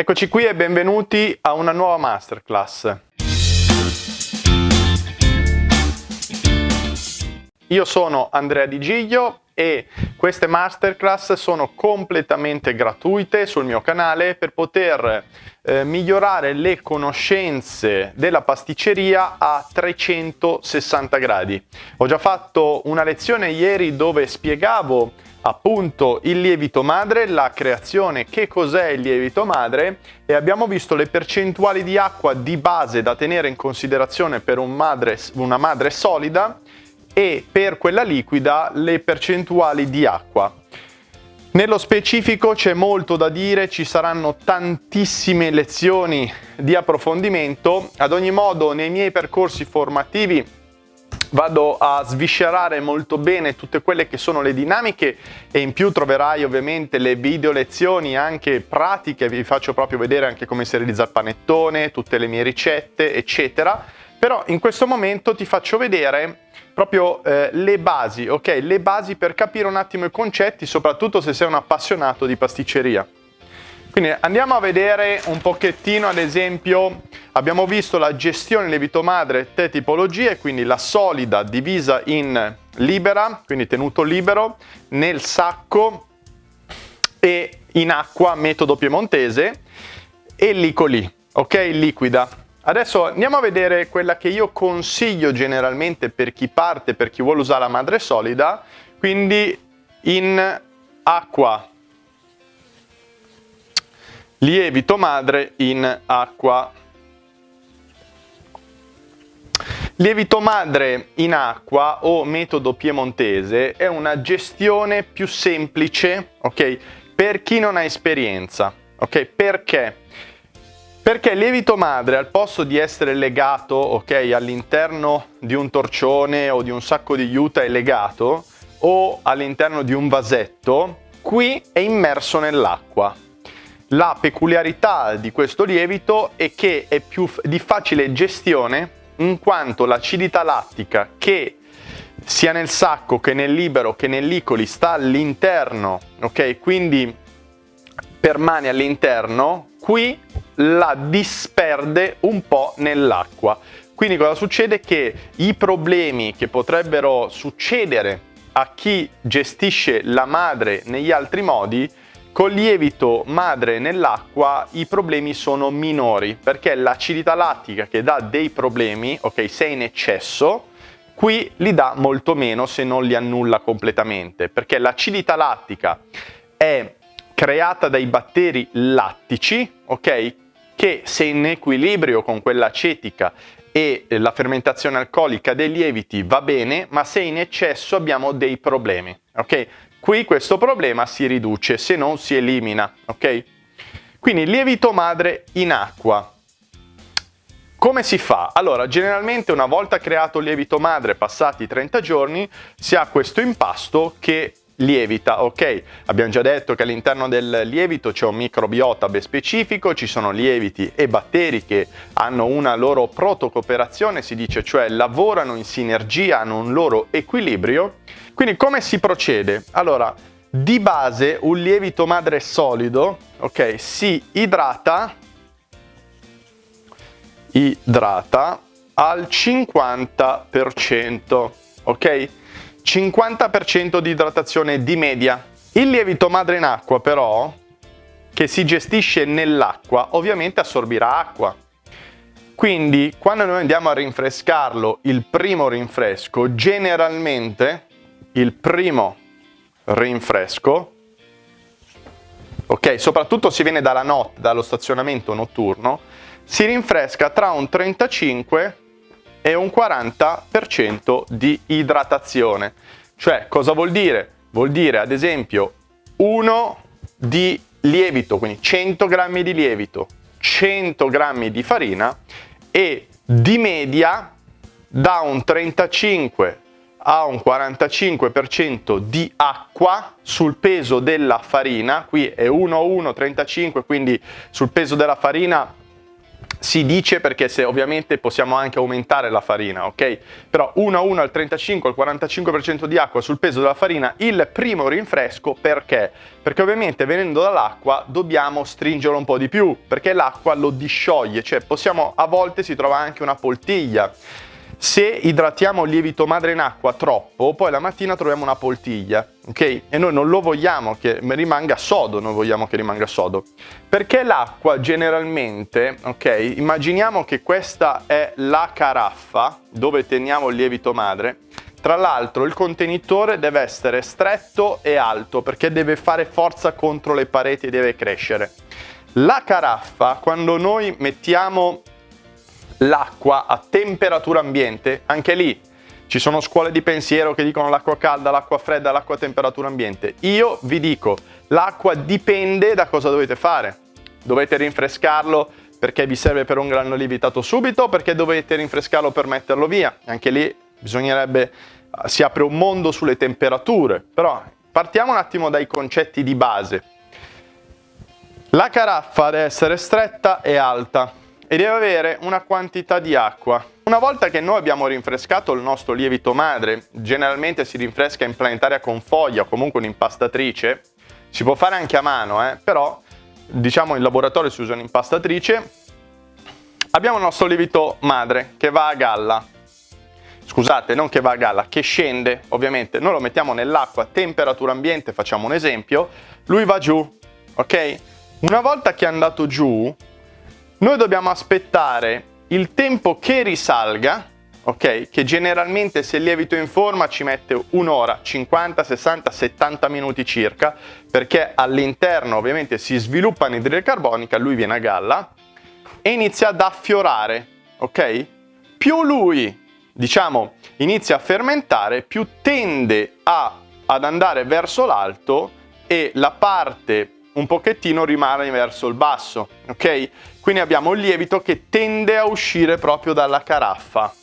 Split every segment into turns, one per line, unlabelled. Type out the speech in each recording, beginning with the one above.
Eccoci qui e benvenuti a una nuova masterclass. Io sono Andrea Di Giglio e queste masterclass sono completamente gratuite sul mio canale per poter eh, migliorare le conoscenze della pasticceria a 360 gradi. Ho già fatto una lezione ieri dove spiegavo appunto il lievito madre, la creazione, che cos'è il lievito madre e abbiamo visto le percentuali di acqua di base da tenere in considerazione per un madre, una madre solida e per quella liquida le percentuali di acqua. Nello specifico c'è molto da dire, ci saranno tantissime lezioni di approfondimento, ad ogni modo nei miei percorsi formativi vado a sviscerare molto bene tutte quelle che sono le dinamiche e in più troverai ovviamente le video lezioni anche pratiche, vi faccio proprio vedere anche come si realizza il panettone, tutte le mie ricette eccetera, però in questo momento ti faccio vedere proprio eh, le basi, ok? Le basi per capire un attimo i concetti, soprattutto se sei un appassionato di pasticceria. Quindi andiamo a vedere un pochettino, ad esempio, abbiamo visto la gestione lievito madre, tre tipologie, quindi la solida divisa in libera, quindi tenuto libero, nel sacco e in acqua, metodo piemontese, e licoli, ok? Liquida. Adesso andiamo a vedere quella che io consiglio generalmente per chi parte, per chi vuole usare la madre solida, quindi in acqua lievito madre in acqua. Lievito madre in acqua o metodo piemontese è una gestione più semplice, ok? Per chi non ha esperienza, ok? Perché? Perché il lievito madre al posto di essere legato, ok, all'interno di un torcione o di un sacco di juta è legato o all'interno di un vasetto, qui è immerso nell'acqua. La peculiarità di questo lievito è che è più di facile gestione in quanto l'acidità lattica che sia nel sacco che nel libero che nell'icoli sta all'interno, ok? Quindi permane all'interno, qui la disperde un po' nell'acqua. Quindi cosa succede? Che i problemi che potrebbero succedere a chi gestisce la madre negli altri modi con lievito madre nell'acqua i problemi sono minori perché l'acidità lattica che dà dei problemi, ok, se è in eccesso, qui li dà molto meno se non li annulla completamente perché l'acidità lattica è creata dai batteri lattici, ok, che se in equilibrio con quella acetica e la fermentazione alcolica dei lieviti va bene, ma se in eccesso abbiamo dei problemi, ok? Qui questo problema si riduce, se non si elimina, ok? Quindi lievito madre in acqua. Come si fa? Allora, generalmente una volta creato il lievito madre, passati 30 giorni, si ha questo impasto che lievita, ok? Abbiamo già detto che all'interno del lievito c'è un microbiota ben specifico, ci sono lieviti e batteri che hanno una loro protocooperazione, si dice, cioè lavorano in sinergia, hanno un loro equilibrio. Quindi come si procede? Allora, di base un lievito madre solido, ok, si idrata, idrata al 50%, ok? 50% di idratazione di media. Il lievito madre in acqua però, che si gestisce nell'acqua, ovviamente assorbirà acqua. Quindi quando noi andiamo a rinfrescarlo, il primo rinfresco, generalmente il primo rinfresco, ok, soprattutto se viene dalla notte, dallo stazionamento notturno, si rinfresca tra un 35 e un 40% di idratazione. Cioè, cosa vuol dire? Vuol dire, ad esempio, 1 di lievito, quindi 100 grammi di lievito, 100 grammi di farina e di media da un 35 a un 45% di acqua sul peso della farina, qui è 1 1 35, quindi sul peso della farina si dice perché se ovviamente possiamo anche aumentare la farina, ok? Però 1 a 1 al 35 al 45% di acqua sul peso della farina, il primo rinfresco perché? Perché ovviamente venendo dall'acqua dobbiamo stringerlo un po' di più, perché l'acqua lo discioglie, cioè possiamo a volte si trova anche una poltiglia se idratiamo il lievito madre in acqua troppo, poi la mattina troviamo una poltiglia, ok? E noi non lo vogliamo che rimanga sodo, non vogliamo che rimanga sodo. Perché l'acqua generalmente, ok? Immaginiamo che questa è la caraffa dove teniamo il lievito madre. Tra l'altro il contenitore deve essere stretto e alto perché deve fare forza contro le pareti e deve crescere. La caraffa, quando noi mettiamo l'acqua a temperatura ambiente, anche lì ci sono scuole di pensiero che dicono l'acqua calda, l'acqua fredda, l'acqua a temperatura ambiente. Io vi dico, l'acqua dipende da cosa dovete fare. Dovete rinfrescarlo perché vi serve per un grano lievitato subito, perché dovete rinfrescarlo per metterlo via. Anche lì bisognerebbe, si apre un mondo sulle temperature. Però partiamo un attimo dai concetti di base. La caraffa deve essere stretta e alta e deve avere una quantità di acqua. Una volta che noi abbiamo rinfrescato il nostro lievito madre, generalmente si rinfresca in planetaria con foglia o comunque un'impastatrice, si può fare anche a mano, eh, però diciamo in laboratorio si usa un'impastatrice, abbiamo il nostro lievito madre che va a galla, scusate, non che va a galla, che scende, ovviamente, noi lo mettiamo nell'acqua a temperatura ambiente, facciamo un esempio, lui va giù, ok? Una volta che è andato giù, noi dobbiamo aspettare il tempo che risalga, ok? Che generalmente se il lievito in forma ci mette un'ora, 50, 60, 70 minuti circa, perché all'interno ovviamente si sviluppa anidride carbonica, lui viene a galla e inizia ad affiorare, ok? Più lui, diciamo, inizia a fermentare, più tende a, ad andare verso l'alto e la parte un pochettino rimane verso il basso, ok? Quindi abbiamo il lievito che tende a uscire proprio dalla caraffa.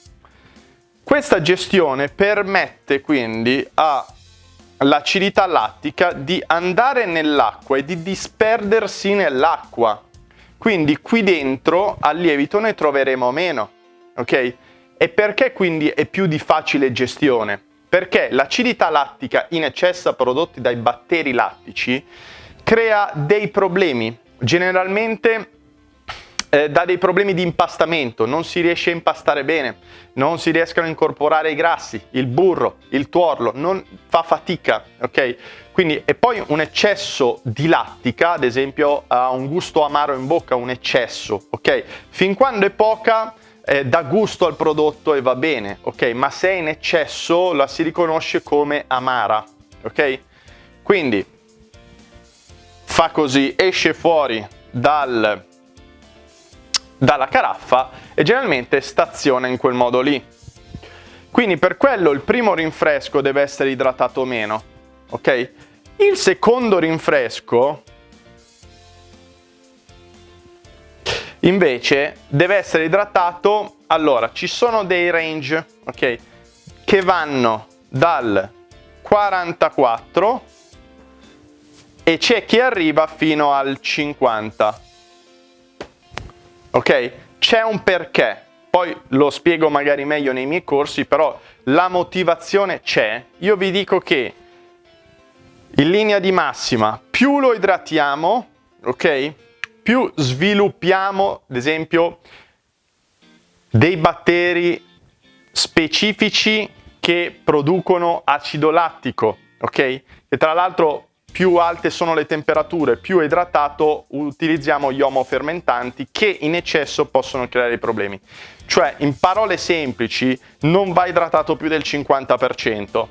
Questa gestione permette quindi all'acidità lattica di andare nell'acqua e di disperdersi nell'acqua. Quindi qui dentro al lievito ne troveremo meno, ok? E perché quindi è più di facile gestione? Perché l'acidità lattica in eccesso prodotti dai batteri lattici crea dei problemi. Generalmente eh, dà dei problemi di impastamento, non si riesce a impastare bene, non si riescono a incorporare i grassi, il burro, il tuorlo, non fa fatica, ok? Quindi, e poi un eccesso di lattica, ad esempio, ha un gusto amaro in bocca, un eccesso, ok? Fin quando è poca, eh, dà gusto al prodotto e va bene, ok? Ma se è in eccesso la si riconosce come amara, ok? Quindi fa così, esce fuori dal dalla caraffa e generalmente staziona in quel modo lì. Quindi per quello il primo rinfresco deve essere idratato meno, ok? Il secondo rinfresco invece deve essere idratato, allora ci sono dei range, ok? Che vanno dal 44 e c'è chi arriva fino al 50 ok? C'è un perché, poi lo spiego magari meglio nei miei corsi, però la motivazione c'è. Io vi dico che in linea di massima più lo idratiamo, ok? Più sviluppiamo, ad esempio, dei batteri specifici che producono acido lattico, ok? E tra l'altro più alte sono le temperature, più idratato utilizziamo gli omofermentanti che in eccesso possono creare problemi. Cioè, in parole semplici, non va idratato più del 50%.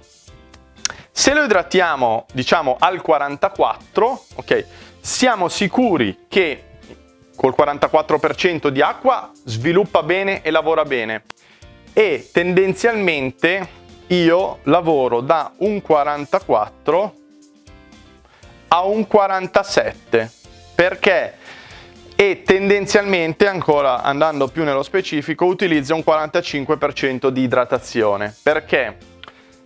Se lo idratiamo, diciamo, al 44%, ok, siamo sicuri che col 44% di acqua sviluppa bene e lavora bene. E tendenzialmente io lavoro da un 44 a un 47 perché e tendenzialmente, ancora andando più nello specifico, utilizza un 45% di idratazione. Perché?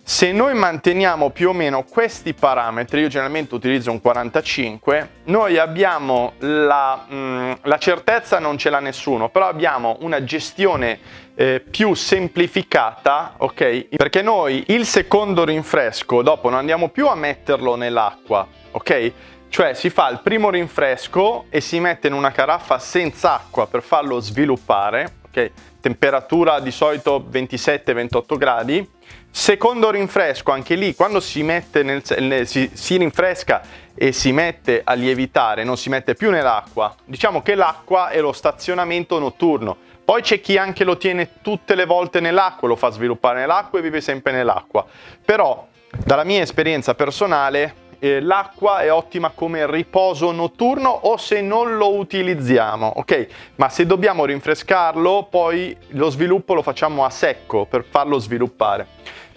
Se noi manteniamo più o meno questi parametri, io generalmente utilizzo un 45, noi abbiamo la, mh, mm, la certezza, non ce l'ha nessuno, però abbiamo una gestione eh, più semplificata, ok? Perché noi il secondo rinfresco, dopo non andiamo più a metterlo nell'acqua, ok? Cioè si fa il primo rinfresco e si mette in una caraffa senza acqua per farlo sviluppare, ok? Temperatura di solito 27-28 gradi, Secondo rinfresco, anche lì, quando si, nel, nel, si, si rinfresca e si mette a lievitare, non si mette più nell'acqua, diciamo che l'acqua è lo stazionamento notturno. Poi c'è chi anche lo tiene tutte le volte nell'acqua, lo fa sviluppare nell'acqua e vive sempre nell'acqua. Però, dalla mia esperienza personale, eh, l'acqua è ottima come riposo notturno o se non lo utilizziamo, ok? Ma se dobbiamo rinfrescarlo, poi lo sviluppo lo facciamo a secco per farlo sviluppare.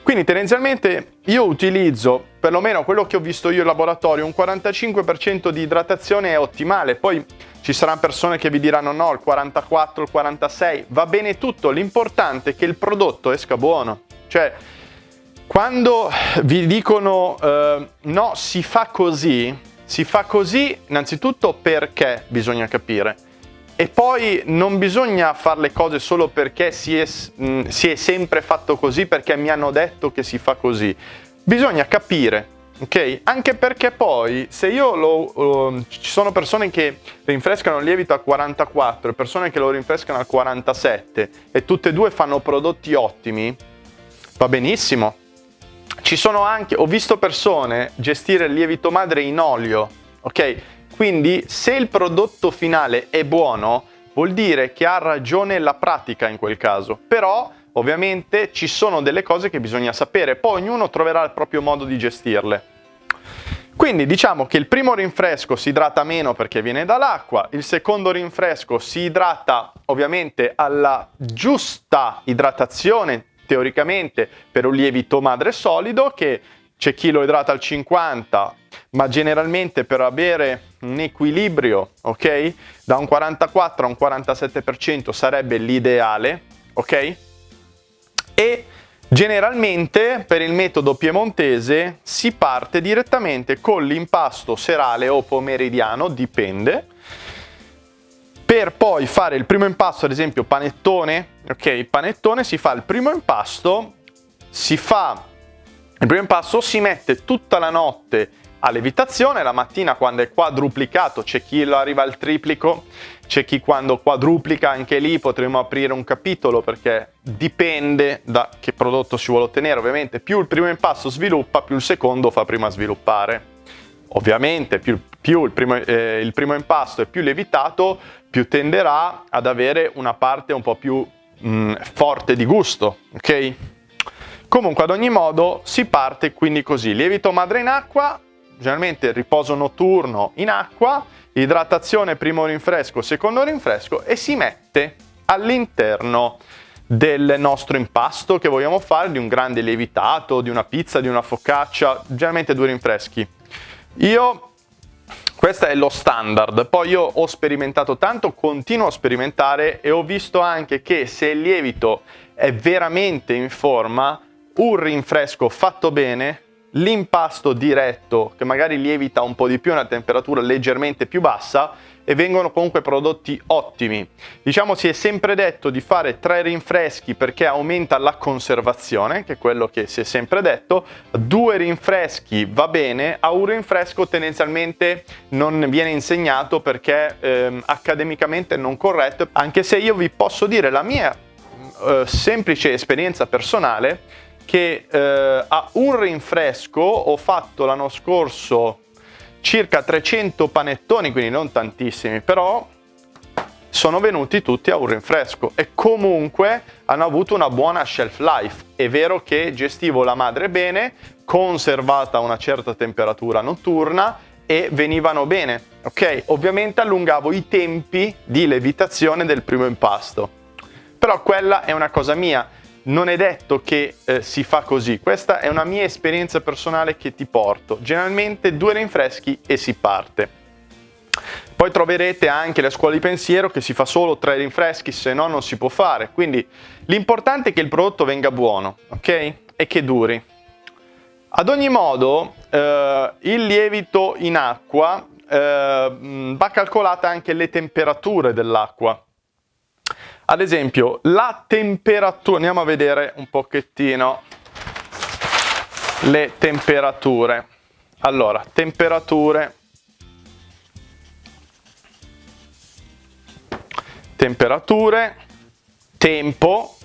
Quindi tendenzialmente io utilizzo, perlomeno quello che ho visto io in laboratorio, un 45% di idratazione è ottimale, poi ci saranno persone che vi diranno no, il 44, il 46, va bene tutto, l'importante è che il prodotto esca buono. Cioè, quando vi dicono eh, no, si fa così, si fa così innanzitutto perché bisogna capire. E poi non bisogna fare le cose solo perché si è, mh, mm, si è sempre fatto così, perché mi hanno detto che si fa così. Bisogna capire, ok? Anche perché poi se io lo... Uh, ci sono persone che rinfrescano il lievito a 44 e persone che lo rinfrescano a 47 e tutte e due fanno prodotti ottimi, va benissimo. Ci sono anche... Ho visto persone gestire il lievito madre in olio, ok? Quindi se il prodotto finale è buono, vuol dire che ha ragione la pratica in quel caso. Però ovviamente ci sono delle cose che bisogna sapere, poi ognuno troverà il proprio modo di gestirle. Quindi diciamo che il primo rinfresco si idrata meno perché viene dall'acqua, il secondo rinfresco si idrata ovviamente alla giusta idratazione teoricamente per un lievito madre solido che c'è chi lo idrata al 50 ma generalmente per avere un equilibrio, ok? Da un 44 a un 47% sarebbe l'ideale, ok? E generalmente per il metodo piemontese si parte direttamente con l'impasto serale o pomeridiano, dipende, per poi fare il primo impasto, ad esempio panettone, ok? Panettone si fa il primo impasto, si fa il primo impasto, si mette tutta la notte a levitazione, la mattina quando è quadruplicato c'è chi lo arriva al triplico, c'è chi quando quadruplica anche lì potremo aprire un capitolo perché dipende da che prodotto si vuole ottenere, ovviamente più il primo impasto sviluppa più il secondo fa prima sviluppare. Ovviamente più, più il, primo, eh, il primo impasto è più levitato più tenderà ad avere una parte un po' più mh, mm, forte di gusto, ok? Comunque ad ogni modo si parte quindi così, lievito madre in acqua, generalmente riposo notturno in acqua, idratazione primo rinfresco, secondo rinfresco e si mette all'interno del nostro impasto che vogliamo fare, di un grande lievitato, di una pizza, di una focaccia, generalmente due rinfreschi. Io, questo è lo standard, poi io ho sperimentato tanto, continuo a sperimentare e ho visto anche che se il lievito è veramente in forma, un rinfresco fatto bene l'impasto diretto che magari lievita un po' di più a una temperatura leggermente più bassa e vengono comunque prodotti ottimi. Diciamo si è sempre detto di fare tre rinfreschi perché aumenta la conservazione, che è quello che si è sempre detto, due rinfreschi va bene, a un rinfresco tendenzialmente non viene insegnato perché ehm, accademicamente non corretto, anche se io vi posso dire la mia eh, semplice esperienza personale che eh, a un rinfresco ho fatto l'anno scorso circa 300 panettoni, quindi non tantissimi, però sono venuti tutti a un rinfresco e comunque hanno avuto una buona shelf life. È vero che gestivo la madre bene, conservata a una certa temperatura notturna e venivano bene, ok? Ovviamente allungavo i tempi di levitazione del primo impasto, però quella è una cosa mia non è detto che eh, si fa così, questa è una mia esperienza personale che ti porto. Generalmente due rinfreschi e si parte. Poi troverete anche la scuola di pensiero che si fa solo tre rinfreschi, se no non si può fare. Quindi l'importante è che il prodotto venga buono, ok? E che duri. Ad ogni modo, eh, il lievito in acqua eh, va calcolata anche le temperature dell'acqua. Ad esempio, la temperatura, andiamo a vedere un pochettino le temperature. Allora, temperature, temperature, tempo,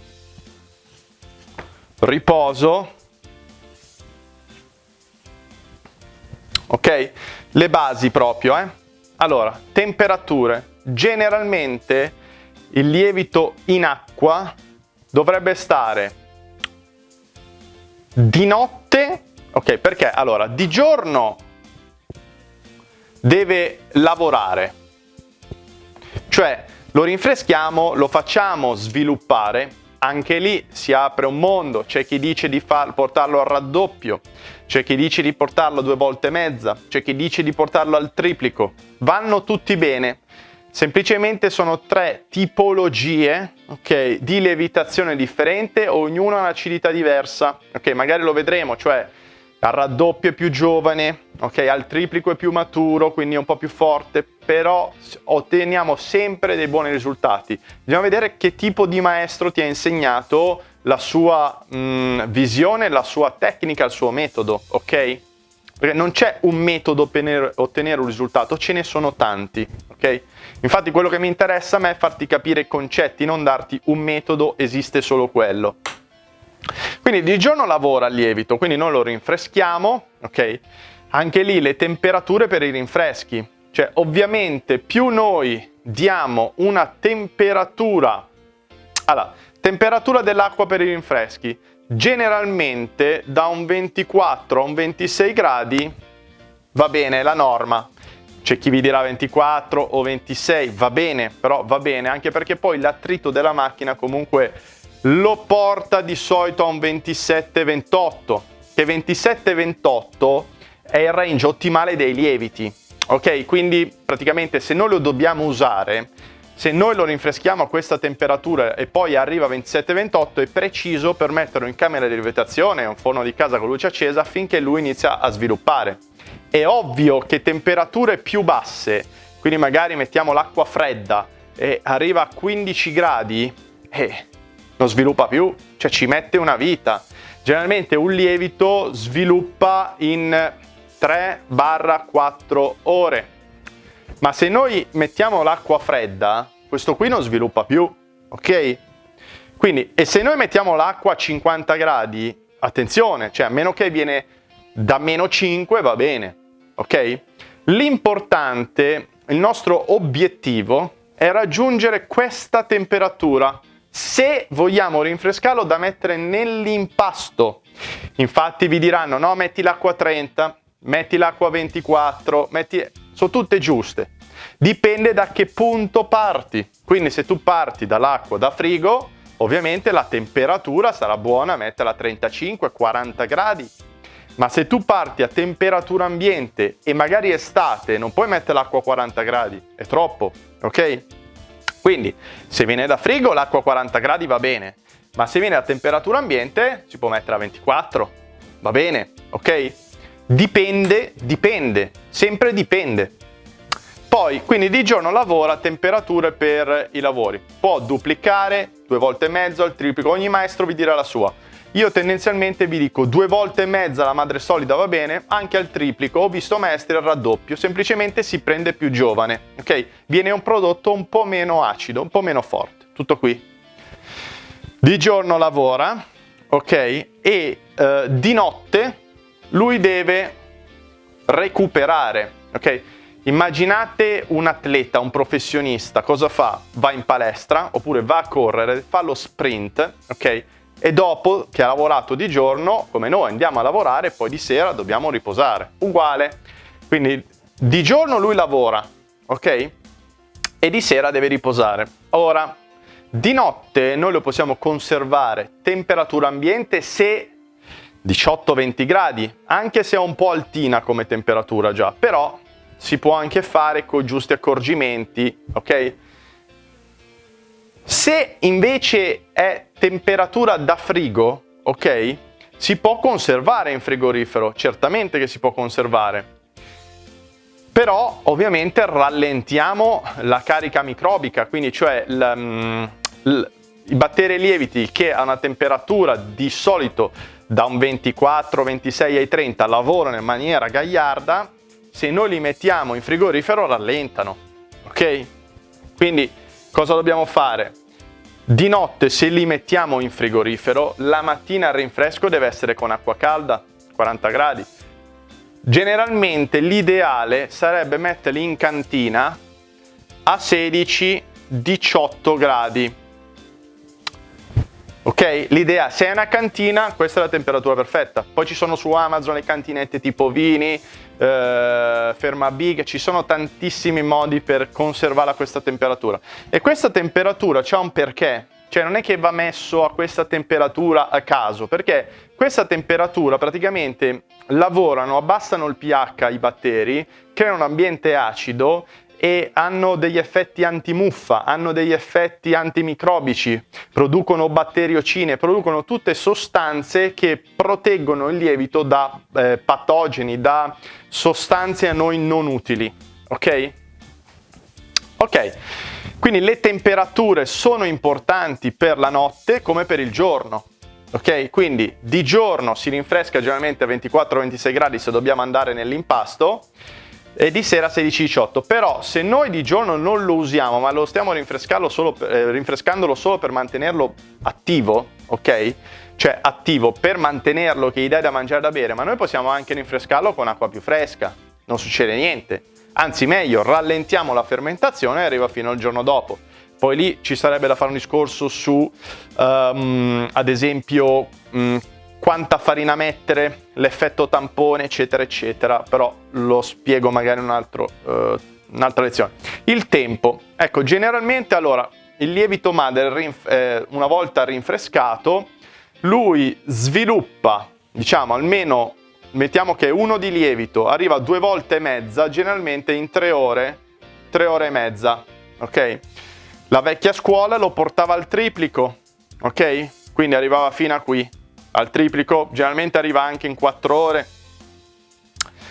riposo, ok? Le basi proprio, eh? Allora, temperature. Generalmente il lievito in acqua dovrebbe stare di notte, ok? Perché? Allora, di giorno deve lavorare, cioè lo rinfreschiamo, lo facciamo sviluppare, anche lì si apre un mondo, c'è chi dice di far, portarlo al raddoppio, c'è chi dice di portarlo due volte e mezza, c'è chi dice di portarlo al triplico, vanno tutti bene, semplicemente sono tre tipologie okay, di lievitazione differente, ognuna ha un'acidità diversa, ok, magari lo vedremo, cioè al raddoppio è più giovane, ok, al triplico è più maturo, quindi è un po' più forte, però otteniamo sempre dei buoni risultati. Bisogna vedere che tipo di maestro ti ha insegnato la sua mh, visione, la sua tecnica, il suo metodo, ok? Perché non c'è un metodo per ottenere un risultato, ce ne sono tanti, ok? Infatti quello che mi interessa a me è farti capire i concetti, non darti un metodo, esiste solo quello. Quindi di giorno lavora il lievito, quindi noi lo rinfreschiamo, ok? Anche lì le temperature per i rinfreschi, cioè ovviamente più noi diamo una temperatura, allora, temperatura dell'acqua per i rinfreschi, generalmente da un 24 a un 26 gradi va bene, è la norma. C'è chi vi dirà 24 o 26, va bene, però va bene, anche perché poi l'attrito della macchina comunque lo porta di solito a un 27-28, che 27-28 è il range ottimale dei lieviti, ok? Quindi praticamente se noi lo dobbiamo usare, se noi lo rinfreschiamo a questa temperatura e poi arriva a 27-28 è preciso per metterlo in camera di lievitazione, un forno di casa con luce accesa, finché lui inizia a sviluppare. È ovvio che temperature più basse, quindi magari mettiamo l'acqua fredda e arriva a 15 gradi, eh, non sviluppa più, cioè ci mette una vita. Generalmente un lievito sviluppa in 3-4 ore. Ma se noi mettiamo l'acqua fredda, questo qui non sviluppa più, ok? Quindi, e se noi mettiamo l'acqua a 50 gradi, attenzione, cioè a meno che viene da meno 5 va bene, ok? L'importante, il nostro obiettivo è raggiungere questa temperatura se vogliamo rinfrescarlo da mettere nell'impasto. Infatti vi diranno no metti l'acqua 30, metti l'acqua 24, metti... sono tutte giuste. Dipende da che punto parti. Quindi se tu parti dall'acqua da frigo, ovviamente la temperatura sarà buona, metterla a 35-40 gradi. Ma se tu parti a temperatura ambiente e magari estate, non puoi mettere l'acqua a 40 gradi, è troppo, ok? Quindi se viene da frigo l'acqua a 40 gradi va bene, ma se viene a temperatura ambiente si può mettere a 24, va bene, ok? Dipende, dipende, sempre dipende. Poi, quindi di giorno lavora a temperature per i lavori. Può duplicare due volte e mezzo al triplico, ogni maestro vi dirà la sua. Io tendenzialmente vi dico due volte e mezza la madre solida va bene, anche al triplico, ho visto maestri al raddoppio, semplicemente si prende più giovane, ok? Viene un prodotto un po' meno acido, un po' meno forte, tutto qui. Di giorno lavora, ok? E eh, di notte lui deve recuperare, ok? Immaginate un atleta, un professionista, cosa fa? Va in palestra oppure va a correre, fa lo sprint, ok? E dopo che ha lavorato di giorno, come noi andiamo a lavorare, poi di sera dobbiamo riposare. Uguale. Quindi di giorno lui lavora, ok? E di sera deve riposare. Ora, di notte noi lo possiamo conservare temperatura ambiente se 18-20 gradi, anche se è un po' altina come temperatura già, però si può anche fare con giusti accorgimenti, ok? Se invece è temperatura da frigo, ok? si può conservare in frigorifero, certamente che si può conservare. Però ovviamente rallentiamo la carica microbica, quindi cioè mm, i batteri lieviti che a una temperatura di solito da un 24, 26 ai 30 lavorano in maniera gagliarda, se noi li mettiamo in frigorifero rallentano, ok? Quindi cosa dobbiamo fare? Di notte se li mettiamo in frigorifero, la mattina il rinfresco deve essere con acqua calda, 40 gradi. Generalmente l'ideale sarebbe metterli in cantina a 16-18 gradi Ok? L'idea, se è una cantina, questa è la temperatura perfetta. Poi ci sono su Amazon le cantinette tipo vini, eh, ferma big, ci sono tantissimi modi per conservarla a questa temperatura. E questa temperatura c'ha un perché, cioè non è che va messo a questa temperatura a caso, perché questa temperatura praticamente lavorano, abbassano il pH i batteri, creano un ambiente acido e hanno degli effetti antimuffa, hanno degli effetti antimicrobici, producono batteriocine, producono tutte sostanze che proteggono il lievito da eh, patogeni, da sostanze a noi non utili, ok? Ok, quindi le temperature sono importanti per la notte come per il giorno. Ok, quindi di giorno si rinfresca generalmente a 24-26 gradi se dobbiamo andare nell'impasto, e di sera 16-18 però se noi di giorno non lo usiamo ma lo stiamo solo per, eh, rinfrescandolo solo per mantenerlo attivo ok? Cioè attivo per mantenerlo che gli dai da mangiare da bere ma noi possiamo anche rinfrescarlo con acqua più fresca. Non succede niente. Anzi meglio rallentiamo la fermentazione e arriva fino al giorno dopo. Poi lì ci sarebbe da fare un discorso su um, ad esempio um, quanta farina mettere, l'effetto tampone, eccetera, eccetera, però lo spiego magari in un uh, un'altra lezione. Il tempo. Ecco, generalmente allora, il lievito madre, eh, una volta rinfrescato, lui sviluppa, diciamo, almeno, mettiamo che uno di lievito arriva due volte e mezza, generalmente in tre ore, tre ore e mezza, ok? La vecchia scuola lo portava al triplico, ok? Quindi arrivava fino a qui, al triplico, generalmente arriva anche in 4 ore.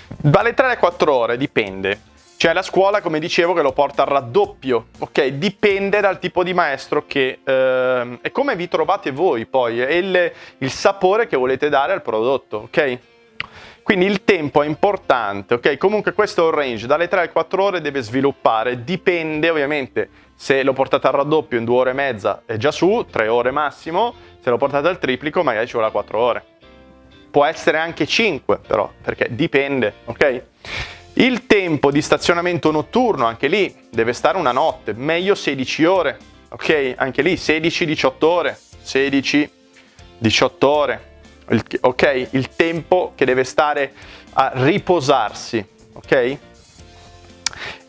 Dalle 3 alle 4 ore dipende. C'è la scuola, come dicevo, che lo porta al raddoppio, ok? Dipende dal tipo di maestro che... Eh, e come vi trovate voi poi, e il, il sapore che volete dare al prodotto, ok? Quindi il tempo è importante, ok? Comunque questo è un range, dalle 3 alle 4 ore deve sviluppare, dipende ovviamente se lo portate al raddoppio in 2 ore e mezza è già su, 3 ore massimo, se lo portate al triplico magari ci vuole 4 ore. Può essere anche 5 però, perché dipende, ok? Il tempo di stazionamento notturno, anche lì, deve stare una notte, meglio 16 ore, ok? Anche lì 16-18 ore, 16-18 ore, il, ok? Il tempo che deve stare a riposarsi, ok?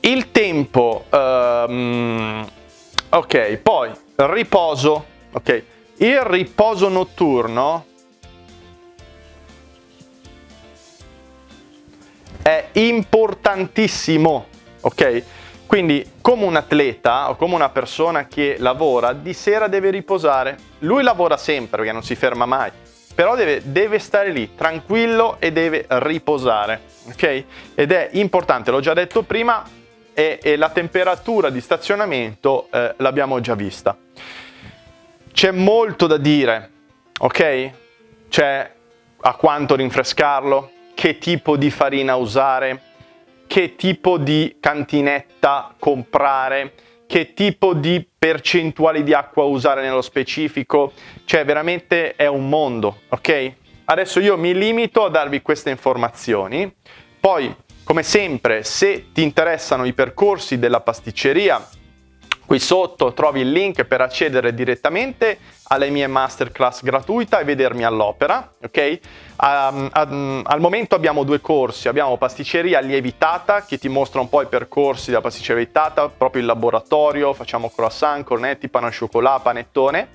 Il tempo, um, ok, poi riposo, ok? Il riposo notturno è importantissimo, ok? Quindi come un atleta o come una persona che lavora, di sera deve riposare. Lui lavora sempre perché non si ferma mai, però deve, deve stare lì tranquillo e deve riposare, ok? Ed è importante, l'ho già detto prima, e, e la temperatura di stazionamento eh, l'abbiamo già vista. C'è molto da dire, ok? C'è a quanto rinfrescarlo, che tipo di farina usare, che tipo di cantinetta comprare, che tipo di percentuali di acqua usare nello specifico, cioè veramente è un mondo, ok? Adesso io mi limito a darvi queste informazioni, poi come sempre se ti interessano i percorsi della pasticceria Qui sotto trovi il link per accedere direttamente alle mie masterclass gratuita e vedermi all'opera, ok? Um, um, al momento abbiamo due corsi, abbiamo pasticceria lievitata che ti mostra un po' i percorsi della pasticceria lievitata, proprio il laboratorio, facciamo croissant, cornetti, pane al cioccolato, panettone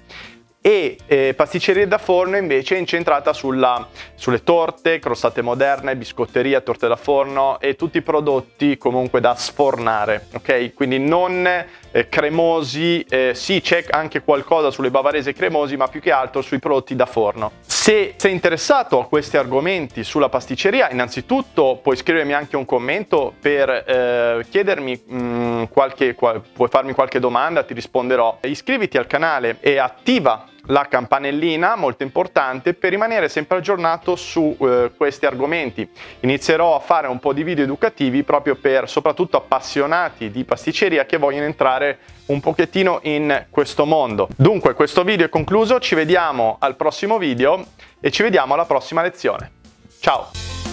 e eh, pasticceria da forno invece è incentrata sulla, sulle torte, crostate moderne, biscotteria, torte da forno e tutti i prodotti comunque da sfornare, ok? Quindi non eh, cremosi, eh, sì c'è anche qualcosa sulle bavarese cremosi ma più che altro sui prodotti da forno. Se sei interessato a questi argomenti sulla pasticceria innanzitutto puoi scrivermi anche un commento per eh, chiedermi mh, mm, qualche, qual, puoi farmi qualche domanda, ti risponderò. Iscriviti al canale e attiva la campanellina, molto importante, per rimanere sempre aggiornato su eh, questi argomenti. Inizierò a fare un po' di video educativi proprio per soprattutto appassionati di pasticceria che vogliono entrare un pochettino in questo mondo. Dunque questo video è concluso, ci vediamo al prossimo video e ci vediamo alla prossima lezione. Ciao!